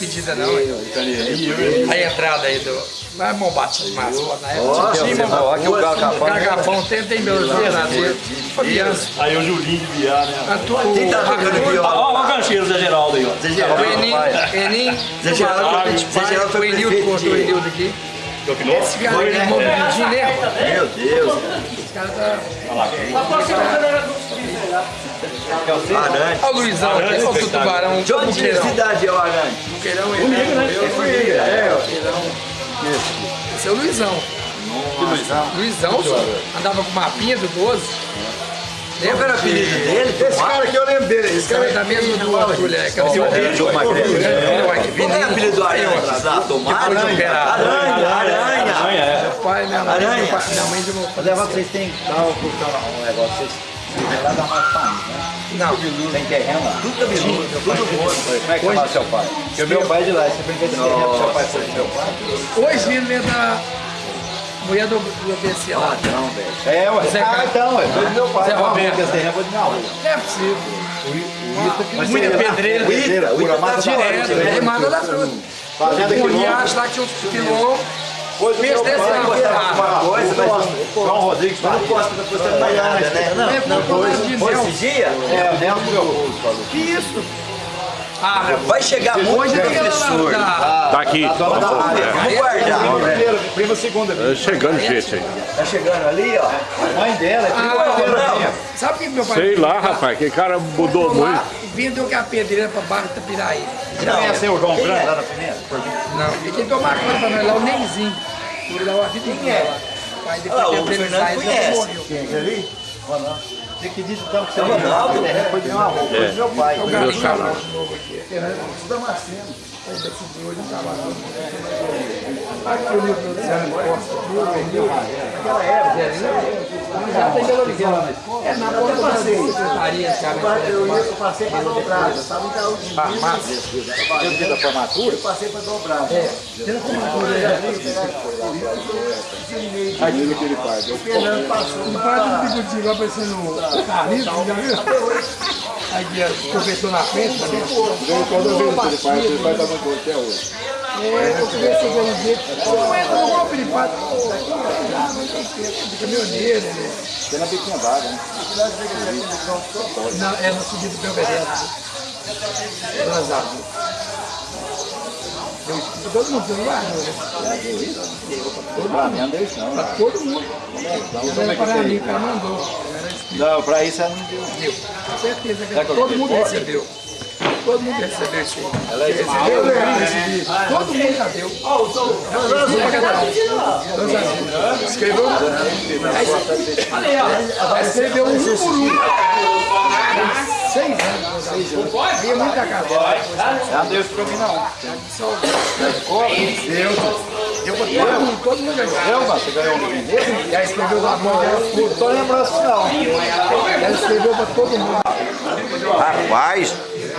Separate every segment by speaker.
Speaker 1: despedida não. A entrada aí do... Mas bom bate demais, pô, na época.
Speaker 2: Nossa,
Speaker 1: tinha
Speaker 2: você
Speaker 1: uma-
Speaker 2: falou que o Gagapão...
Speaker 1: Gargafão tem, tem meu verdadeiro. Criança.
Speaker 3: Aí o Julinho de Biar, né?
Speaker 2: Quem tá viola?
Speaker 3: Ó, ó o gancheiro Zé Geraldo aí, ó.
Speaker 2: Zé
Speaker 1: O
Speaker 2: Geraldo,
Speaker 1: Enim,
Speaker 2: Zé Geraldo, Zé Geraldo
Speaker 1: o
Speaker 2: foi
Speaker 1: Enildo
Speaker 2: prefeito
Speaker 1: o
Speaker 2: de...
Speaker 1: Enildo aqui. Esse cara um pedido, né?
Speaker 2: Meu Deus.
Speaker 1: Esse cara tá...
Speaker 2: Arante.
Speaker 1: Olha o Luizão aqui, olha o tubarão,
Speaker 2: De
Speaker 1: o
Speaker 2: onde cidade é o Arante?
Speaker 1: Buqueirão, ele é, Esse é o Luizão. Luizão, senhor. Andava com mapinha do 12.
Speaker 2: Qual era o apelido dele?
Speaker 4: Esse cara aqui eu lembro dele. Esse
Speaker 1: Esse cara é da mesma do outro, mulher. Aquela
Speaker 2: Qual era o apelido do Arante?
Speaker 1: Depois de operar.
Speaker 2: Aranha, aranha.
Speaker 3: Aranha, é.
Speaker 1: Meu pai, minha mãe,
Speaker 2: Aranha.
Speaker 1: pai, minha mãe de meu
Speaker 5: Levar vocês têm que dar um negócio, vai lá farinha, né?
Speaker 1: Não,
Speaker 5: Tem terreno lá.
Speaker 2: Tudo cabeludo, tudo.
Speaker 5: Como é que chama seu pai? Porque o meu pai é de lá, você brinca de terreno, seu pai foi meu pai.
Speaker 1: hoje ele é da mulher do, do BC lá.
Speaker 2: Não, velho.
Speaker 5: É, ué.
Speaker 1: Zé
Speaker 5: Ah, então, é. Foi do meu pai.
Speaker 1: Zé
Speaker 5: Não,
Speaker 1: Roberto.
Speaker 5: esse terreno foi de minha rua.
Speaker 1: Não é possível.
Speaker 5: Mas
Speaker 1: Muita
Speaker 5: você-
Speaker 1: pedreira.
Speaker 2: O Ita, o Ita tá
Speaker 1: Direto, é manda da fruta.
Speaker 5: Fazenda
Speaker 1: O
Speaker 5: quilômetro.
Speaker 1: riacho lá que
Speaker 5: pai.
Speaker 1: não,
Speaker 5: Foi
Speaker 1: tá?
Speaker 5: uma
Speaker 2: Coisa, mas-
Speaker 5: João Rodrigues.
Speaker 2: Não posso estar postando mais nada, né?
Speaker 5: Não,
Speaker 1: É,
Speaker 5: não,
Speaker 1: Nel.
Speaker 2: esse dia?
Speaker 5: É, o Nelson meu povo falou.
Speaker 1: Que isso? Ah,
Speaker 2: Vai chegar muito
Speaker 1: é
Speaker 2: professor.
Speaker 1: lá
Speaker 6: Tá aqui.
Speaker 5: A dona da área.
Speaker 2: Vamos guardar.
Speaker 5: Primeiro, prima segunda.
Speaker 6: Tá chegando gente aí.
Speaker 2: Tá chegando ali, ó.
Speaker 5: A mãe dela é prima
Speaker 1: Ah,
Speaker 2: não.
Speaker 1: Sabe o que meu pai
Speaker 6: Sei lá, rapaz, que cara mudou muito.
Speaker 1: Vendeu que a pedreira pra baixo da Piraí.
Speaker 5: Você conheceu o João
Speaker 2: Quem
Speaker 5: Branco
Speaker 2: é?
Speaker 5: lá na Pimenta?
Speaker 1: Não, e quem tomar conta pra nós lá é o Nenzinho. Ele dá uma vida inteira lá. Aí depois
Speaker 2: Ah,
Speaker 1: que
Speaker 2: o
Speaker 1: Fernando
Speaker 2: Fernando conhece.
Speaker 1: morreu.
Speaker 5: Quem? Aquele ali? Ronaldo. Você acredita então que você
Speaker 2: É o Ronaldo?
Speaker 5: O terreno foi de avó, foi do meu pai.
Speaker 1: O galinho aqui. O livro do Zé Costa. Aquela época, já tem Belo Horizonte. É na porta da secretaria, cara.
Speaker 4: Eu, ia- eu passei pra dobrada, sabe? Então, eu de
Speaker 5: Eu dia da formatura.
Speaker 4: passei pra dobrada.
Speaker 5: Aquilo que ele faz. Eu
Speaker 4: Fernando passou.
Speaker 1: O pai do Bigotinho lá parecendo o Carlinhos, já viu? Aí o professor na frente, tá vendo?
Speaker 5: toda vez que ele faz, ele mancoa até hoje.
Speaker 1: É, eu queria ser jeito. Não entra no golpe de pato. De caminhoneiro, né?
Speaker 5: Tem na biquinha d'água, né?
Speaker 1: Não, é no subida do Belvedere. Transado. Todo mundo tem lá, né?
Speaker 5: Pra mim, não deu isso não.
Speaker 1: Todo mundo. Isso era para mim, o cara mandou.
Speaker 5: Não, pra isso ela não deu.
Speaker 1: Com certeza todo mundo recebeu. Todo mundo recebeu isso aí.
Speaker 5: Ela é
Speaker 1: Recebeu, eu recebi. Todo mundo já deu. Um. Escreveu. Escreveu um por um. Seis anos. Seis anos. Via muita casa.
Speaker 5: Ela não deu isso pra mim não.
Speaker 1: Deu. Deu pra todo mundo. Todo mundo ganhou.
Speaker 5: Eu, você ganhou um
Speaker 1: aí escreveu da mão.
Speaker 5: Não tô lembrando isso não.
Speaker 1: Ela escreveu pra todo mundo.
Speaker 2: Rapaz,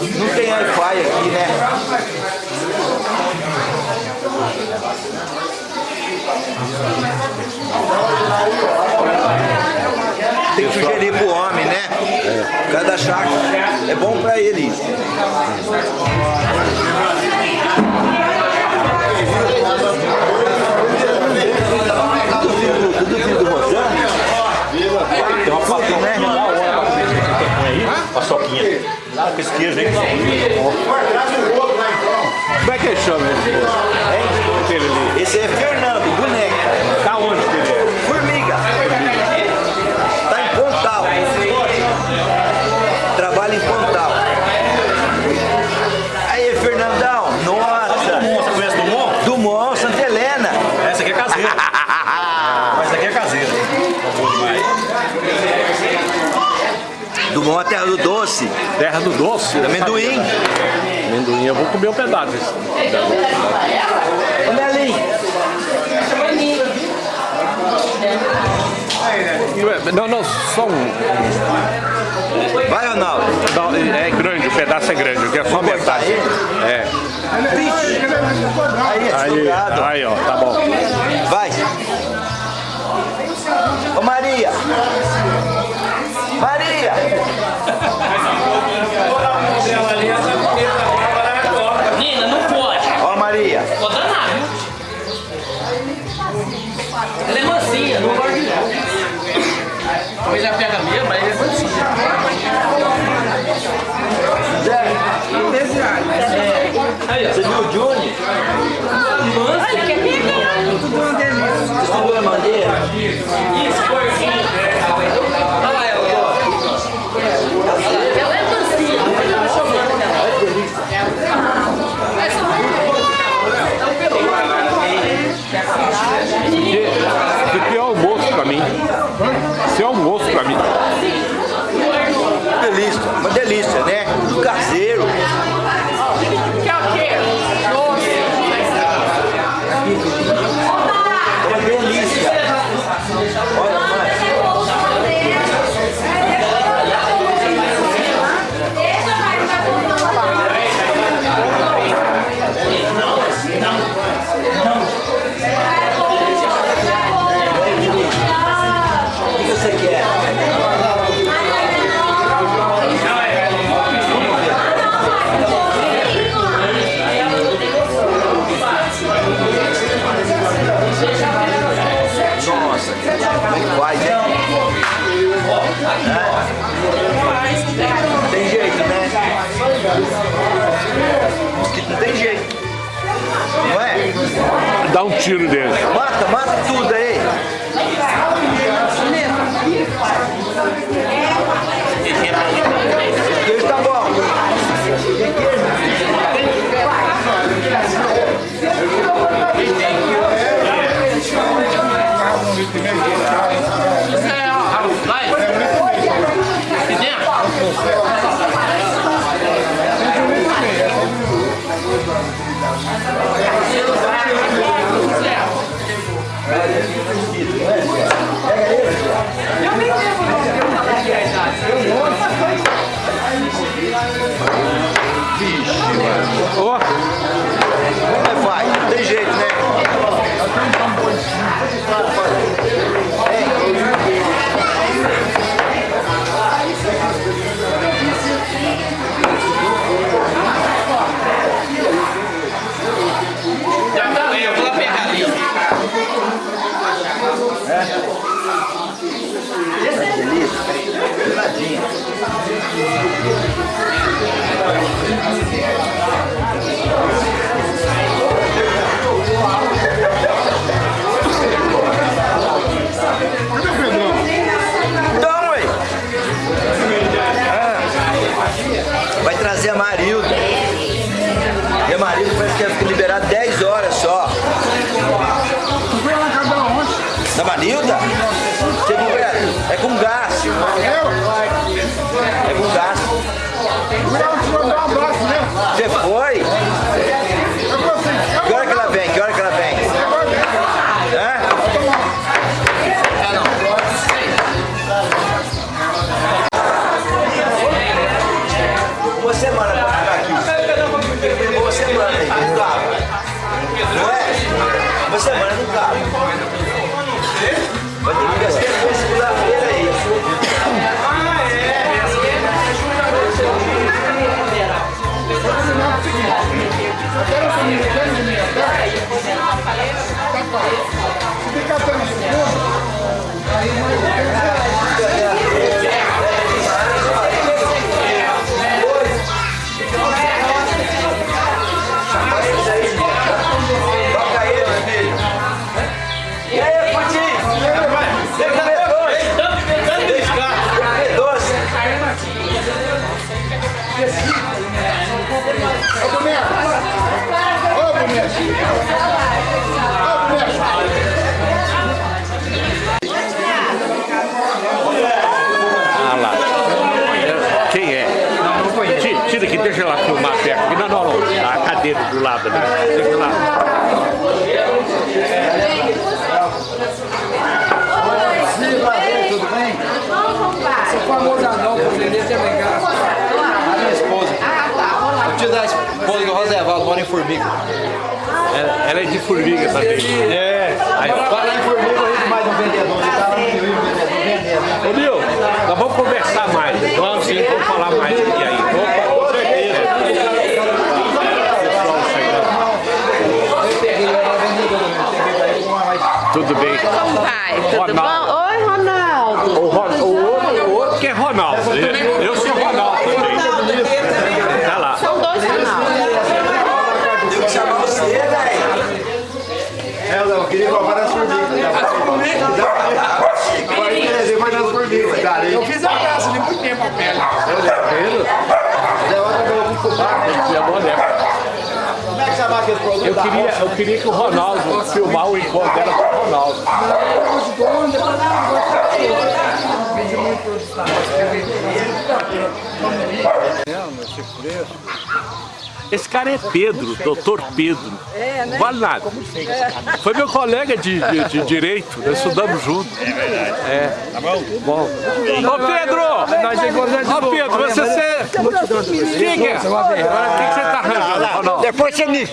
Speaker 5: Não tem
Speaker 2: Wi-Fi aqui, né? Tem que sugerir pro homem, né? Cada chácara é bom pra ele isso. Tudo filho, tudo filho do Rosana?
Speaker 3: Tem uma paçoquinha
Speaker 2: né?
Speaker 3: da hora pra comer esse que põe aí. Ah, com esse queijo aí.
Speaker 6: Como é que ele chama esse?
Speaker 2: Esse é Fernando, boneca.
Speaker 3: Tá
Speaker 2: A terra do doce.
Speaker 6: Terra do Doce.
Speaker 2: Amendoim.
Speaker 3: comer um pedaço.
Speaker 2: Ô Melinho,
Speaker 3: Não, não, só um.
Speaker 2: vai Ronaldo.
Speaker 3: Não, é grande, o pedaço é grande, eu quero só metade. É.
Speaker 2: Aí,
Speaker 3: Aí, ó, tá bom.
Speaker 2: Vai. Ô. Maria. Madeira?
Speaker 7: Olha ela, ó. Ela é mansinha.
Speaker 3: Isso aqui é almoço pra mim. Isso é almoço pra mim.
Speaker 2: Delícia, uma delícia, né? Caseiro. Uma
Speaker 3: Ó,
Speaker 2: faz? Não tem jeito, né? Então, é, é com gás. É com gás. Você foi? Que hora que ela vem? Que hora que ela vem?
Speaker 3: Lado ali. Tem que.
Speaker 8: Tudo bem?
Speaker 7: O famoso anão por Lelê também, cara.
Speaker 5: A minha esposa. O tio da esposa do Rosevaldo mora em Formiga.
Speaker 3: Ela, ela é de formiga também.
Speaker 5: É. Aí fala em Formiga, mais um vendedor. Ele tá lá no Rio, vendedor.
Speaker 3: Ô Nil, nós vamos conversar mais. Vamos sim, vamos falar mais aqui aí. Opa, com certeza. Pessoal chegando. Tudo bem.
Speaker 9: Como vai? Tudo
Speaker 3: Ronaldo.
Speaker 9: bom? Oi, Ronaldo.
Speaker 3: O, Ron, o, outro, o outro que é Ronaldo. Eu, eu sou Ronaldo também. Tá lá.
Speaker 9: São dois Ronaldos.
Speaker 2: Tem que chamar você, velho.
Speaker 8: É, eu queria roubar as formigas. Agora eu queria ver mais nas formigas. Cara,
Speaker 7: Eu fiz a graça de muito tempo a pele.
Speaker 5: Como é que chamar aquele produto?
Speaker 3: Eu queria, eu queria que o Ronaldo filmar o encontro dela com o Ronaldo. Esse cara é Pedro, doutor Pedro.
Speaker 9: É, né?
Speaker 3: Vale nada. Foi meu colega de, de, de direito, nós estudamos juntos. É verdade. É. Tá bom? Bom. Ô Pedro! Ô Pedro, você. você... Diga! Agora o que você tá arranjando?
Speaker 10: Depois você me,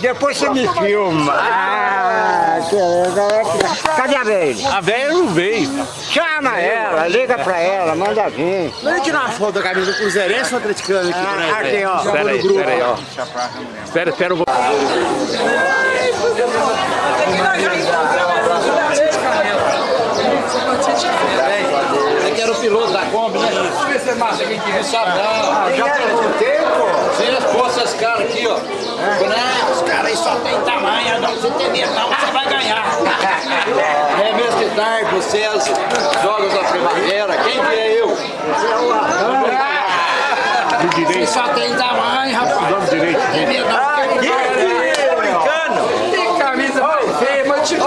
Speaker 10: depois você me filma. Ah, que- cadê a velha?
Speaker 3: A velha não veio.
Speaker 10: Chama ela, liga pra ela, manda vir.
Speaker 8: Vamos tirar uma foto da camisa do Cruzeirense ou atleticano aqui pra
Speaker 10: Ah, aqui, ó.
Speaker 3: Espera aí, aí, ó. Espera, espera, eu vou.
Speaker 5: Você que era o piloto da Kombi, né?
Speaker 7: É é.
Speaker 5: Sabe não.
Speaker 10: Já pegou tempo?
Speaker 5: Sem as esses caras aqui, ó.
Speaker 10: Não, os caras aí só tem tamanho, não precisa ter medo não, você vai ganhar.
Speaker 5: É mesmo que tarde, vocês, jogos da primavera. Quem que é eu?
Speaker 3: Do direito.
Speaker 10: Só tem tamanho, rapaz.
Speaker 3: Dando direito.
Speaker 10: Tem medo não.
Speaker 2: Brincando.
Speaker 7: Tem camisa mais feia, mas tipo.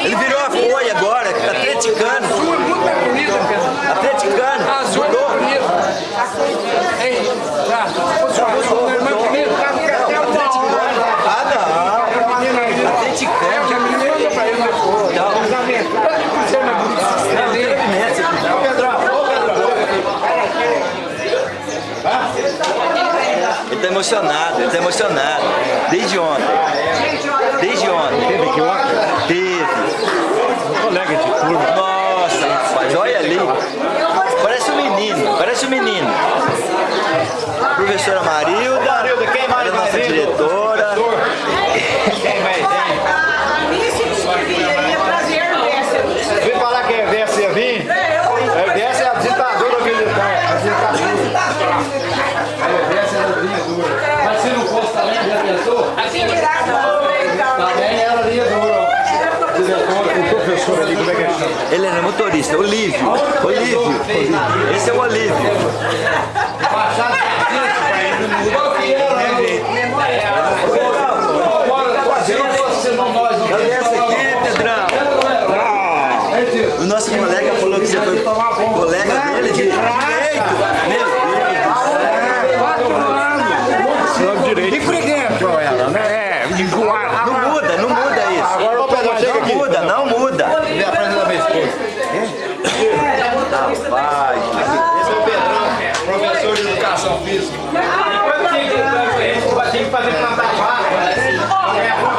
Speaker 2: Ele virou a folha agora, atleticano.
Speaker 7: Azul é muito mais bonita, Pedro.
Speaker 2: Atleticano.
Speaker 7: Azul é muito bonito. Ei, tá. Se fosse azul, não é mais bonito.
Speaker 2: Ah, não. Atleticano.
Speaker 7: É, porque a menina mandou pra ele na foto. Você é mais bonito.
Speaker 2: Ele tá emocionado, ele tá emocionado. Desde ontem. Desde ontem. Teve aqui ontem? Teve.
Speaker 3: Colega de turma.
Speaker 2: Nossa, rapaz, olha ali. Parece um menino, parece um menino. Professora Marilda. Marilda, quem mais nossa diretora.
Speaker 5: Professor ali, como é que é?
Speaker 2: Ele era motorista, Olívio. Olívio. Esse é o Olívio.
Speaker 5: Se não fosse senão nós, não
Speaker 2: Cadê essa aqui, Pedrão? O nosso colega falou que você foi colega dele de direito. Meu Deus.
Speaker 3: Dando direito.
Speaker 10: Briguento ela, né?
Speaker 3: É, enjoar.
Speaker 2: Não muda, não muda isso.
Speaker 5: Agora o Pedrão chega
Speaker 2: Não
Speaker 5: aqui.
Speaker 2: muda, não muda.
Speaker 5: Vem a frente da minha esposa.
Speaker 2: Rapaz.
Speaker 5: Esse é o Pedrão, professor de educação física. Tinha que fazer plantar vaca. Aí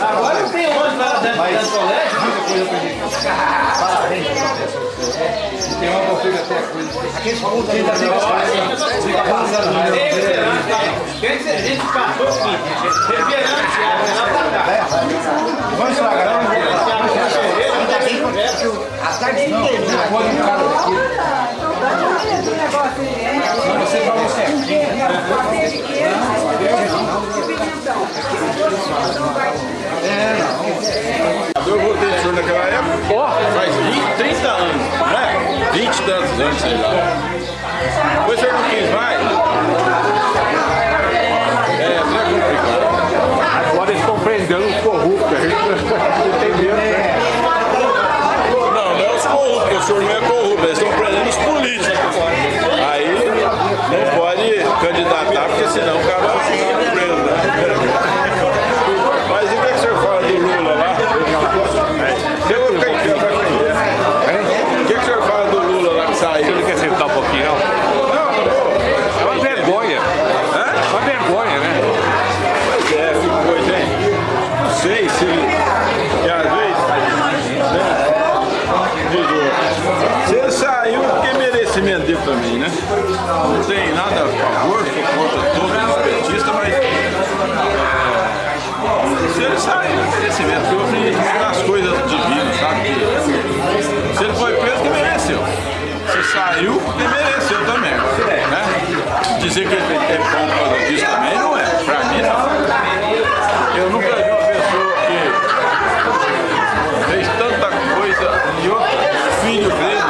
Speaker 5: Agora não
Speaker 7: tem onde lá dentro do colégio, coisa. Parabéns, professor. Tem uma configura até coisa. Aqui só um dia da. Quer dizer, a gente passou seguinte, refrigerante.
Speaker 5: Vamos estragar, não
Speaker 7: A tarde inteira. Pode um cara daqui.
Speaker 4: Eu votei no senhor naquela época, faz 20, 30 anos, né? 20 e tantos anos, sei lá. Depois o senhor não quis mais. É, não é complicado.
Speaker 3: Agora eles estão prendendo os corruptos, a gente não?
Speaker 4: Não, não é os corruptos, o senhor não é corrupto, eles estão prendendo os políticos. Aí não pode candidatar, porque senão o cara vai ficar preso. Né? Mas e o que, que o senhor fala do Lula lá? Eu vou ficar em pé, vai ficar. O que, que o senhor fala do Lula lá que
Speaker 3: Você
Speaker 4: saiu?
Speaker 3: não quer sentar um pouquinho, não?
Speaker 4: Não, não vou.
Speaker 3: É uma vergonha. É uma vergonha, né?
Speaker 4: Pois é, que coisa, hein? Não sei se ele. Que às vezes. Né? Diz o- Se ele saiu, porque é merecimento dele também, né? Não tem nada a favor, sou contra todos os petistas, mas. é, se ele saiu, é merecimento. Porque eu acredito nas coisas divinas, sabe? Se ele foi preso, que mereceu. Se saiu, que mereceu também. Né? Dizer que ele é bom por causa disso também não é. Pra mim, não. Eu nunca vi uma pessoa que fez tanta coisa e outro filho dele,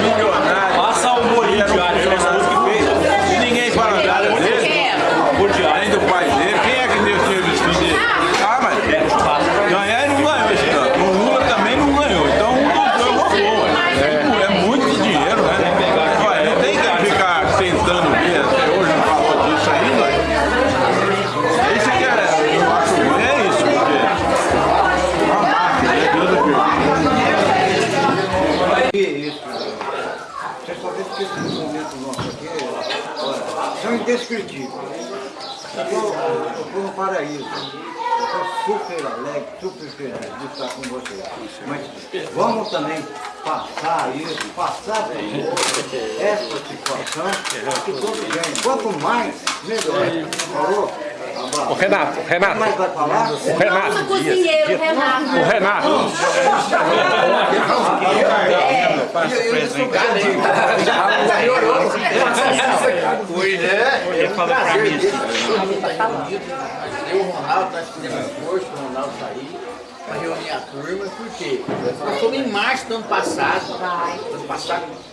Speaker 4: milionário.
Speaker 7: Passa o bolinho de alho, as coisas que fez.
Speaker 4: E ninguém fala nada dele, além do pai dele. Quem é que deu dinheiro desse filho dele? Ah, mas ganhar ele não ganhou esse ano. O Lula também não ganhou. Então um dos dois roubou. É, é muito dinheiro, né? Ué, não tem que ficar tentando ver. Até hoje não falou disso ainda. Isso que é, eu acho ruim, é isso, porque é uma máquina, né? Deus do
Speaker 5: Você só vê que esse momento nosso aqui olha, são indescritíveis. Eu estou eu tô no Eu estou super alegre, super feliz de estar com vocês. Mas vamos também passar isso, passar essa situação, que todos ganham. Quanto mais, melhor. Falou?
Speaker 3: O Renato, o Renato,
Speaker 5: Mais vai falar?
Speaker 3: o Renato,
Speaker 9: cozinheiro, Renato.
Speaker 3: o Renato.
Speaker 7: Eu e o Ronaldo, nós fizemos esforço, o Ronaldo sair para reunir a turma, por quê? Nós fomos em março do ano passado. Ano passado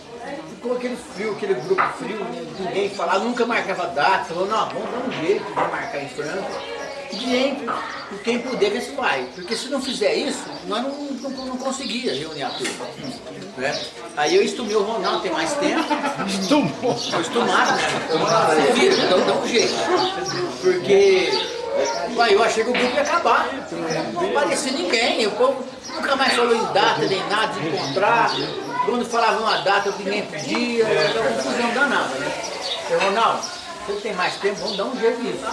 Speaker 7: ficou aquele frio, aquele grupo frio, ninguém falava, nunca marcava data, falou, não, vamos dar um jeito de marcar em Franca. Gente, quem puder ver se vai. Porque se não fizer isso, nós não, não, não conseguia reunir a turma. Né? Aí eu estumei o Ronaldo, tem mais tempo. Estumou? Estumado, né? Então dá um jeito. Porque Uai, eu achei que o grupo ia acabar. Não aparecia ninguém. O povo nunca mais falou em data, nem nada de encontrar. Quando falava uma data, ninguém pedia. Era uma confusão danada, né? Eu, Ronaldo, você tem mais tempo, vamos dar um jeito nisso.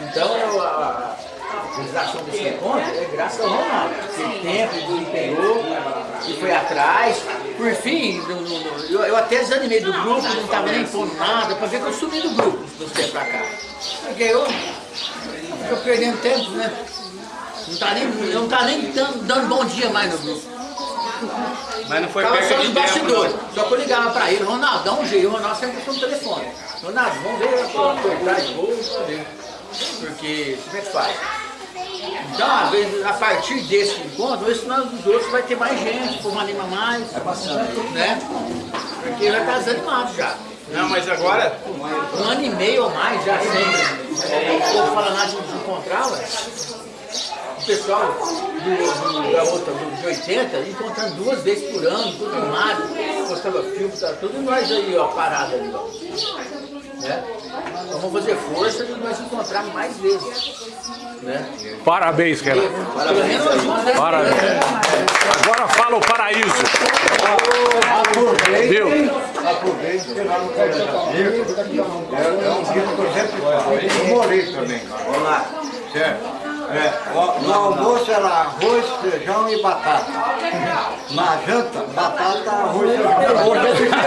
Speaker 7: Então, eu, a, a realização desse encontro é graças ao Ronaldo. Teve tempo, ele pegou e foi atrás. Por fim, no- no- no- eu, eu até desanimei do grupo, não estava nem pondo nada, para ver que eu sumi do grupo dos tempos pra cá. Porque eu Estou perdendo tempo, né? Não tá nem, não tá nem dando, dando bom dia mais no grupo.
Speaker 4: Mas não foi
Speaker 7: só
Speaker 4: de tempo,
Speaker 7: bastidores. Só que eu ligava pra ele, Ronaldo, dá um jeito. O Ronaldo sempre puxou no telefone. Ronaldo, vamos ver a tua de ver. Porque como é que faz? Então, às vezes, a partir desse encontro, esse nós os outros vai ter mais gente, como anima mais. É bastante. Né? Porque já tá desanimado já.
Speaker 11: Não, mas agora
Speaker 7: Um ano e meio ou mais já sem. É, o povo fala nada de encontrar, ué. O pessoal do, do, da outra, do, de 80, encontrando duas vezes por ano, tudo animado, postava filme, tá tudo nós aí, ó, parado ali, ó. Né? Então vamos fazer força de nós encontrarmos mais vezes. Né?
Speaker 3: Parabéns,
Speaker 7: nós, né?
Speaker 3: Parabéns. Agora fala o paraíso. Viu?
Speaker 8: Eu morei também, cara.
Speaker 2: Vamos lá.
Speaker 8: Certo?
Speaker 5: É, no almoço era arroz, feijão e batata. Na janta, batata, arroz, feijão. Hoje é diferente.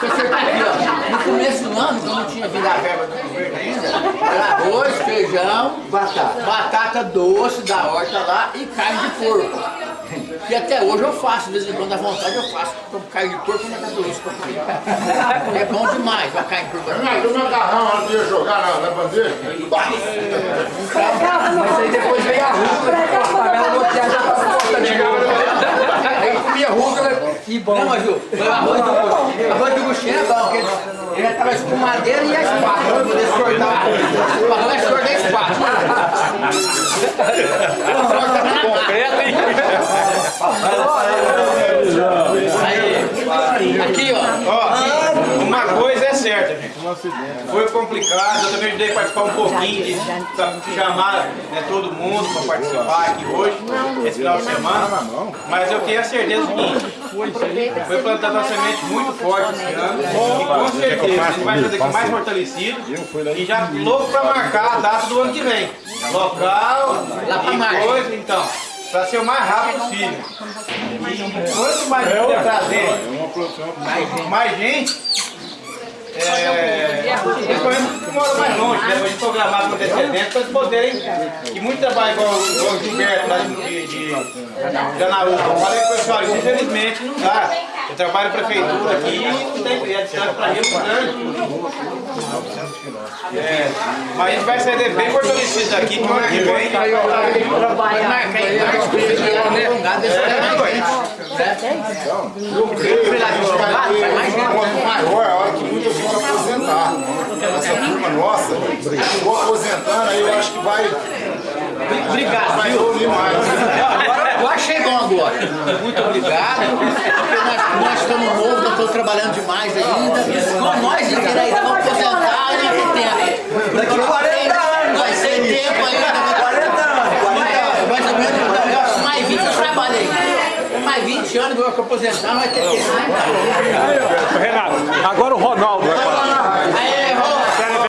Speaker 7: Você aqui, ó. No começo do ano, quando não tinha vindo a verba do governo ainda, era arroz, feijão,
Speaker 5: Batata.
Speaker 7: batata doce da horta lá e carne de porco. E até hoje eu faço, de vez em quando dá vontade eu faço. Como carne de porco e batata doce pra comer. É bom demais a carne de porco.
Speaker 8: Mas o macarrão antes de jogar na, na bandeja,
Speaker 1: Mas aí depois veio a rúcula, a favela do Otiá já tava cortadinha.
Speaker 7: Comia rúcula e bom. Não, mas o o arroz do, arroz do é bom, porque ele, já tava com madeira e a espátula pra poder cortar. O arroz é short da espátula. Tá na
Speaker 3: Concreto, hein?
Speaker 7: Aí, aqui ó,
Speaker 11: Ó, uma coisa é certa, gente. Foi complicado, eu também ajudei a participar um pouquinho de chamar né, todo mundo para participar aqui hoje, esse final de semana. Mas eu tenho a certeza do seguinte, foi plantada uma semente muito forte esse ano. E com certeza a gente vai fazer aqui mais fortalecido e já louco para marcar a data do ano que vem. Local e coisa, então. Para ser o mais rápido possível. E quanto mais puder trazer mais gente, é, que mora mais longe, né? Gente programar com antecedência, para eles poderem, que muito trabalho igual, o Gilberto lá de, de, de Janaúba, falei com o pessoal, infelizmente não dá. Eu trabalho em prefeitura aqui e é distante para Rio Grande. É, mas a gente vai sair bem fortalecido daqui, que o ano que vem.
Speaker 8: maior, a hora que muitos vão aposentar. Essa turma nossa, vou aposentando, aí eu acho que vai,
Speaker 7: Obrigado, viu? Eu agora. Muito obrigado. Porque nós, nós estamos novos, nós estamos trabalhando demais ainda. Com nós inteira ainda vamos aposentar e não tem tempo.
Speaker 2: Daqui a 40 anos.
Speaker 7: Vai ser tempo ainda.
Speaker 2: 40 anos. 40
Speaker 7: mais ou menos, mais 20 eu trabalho aí. Mais 20 anos eu vou aposentar, não vai ter tempo.
Speaker 3: Renato, agora o Ronaldo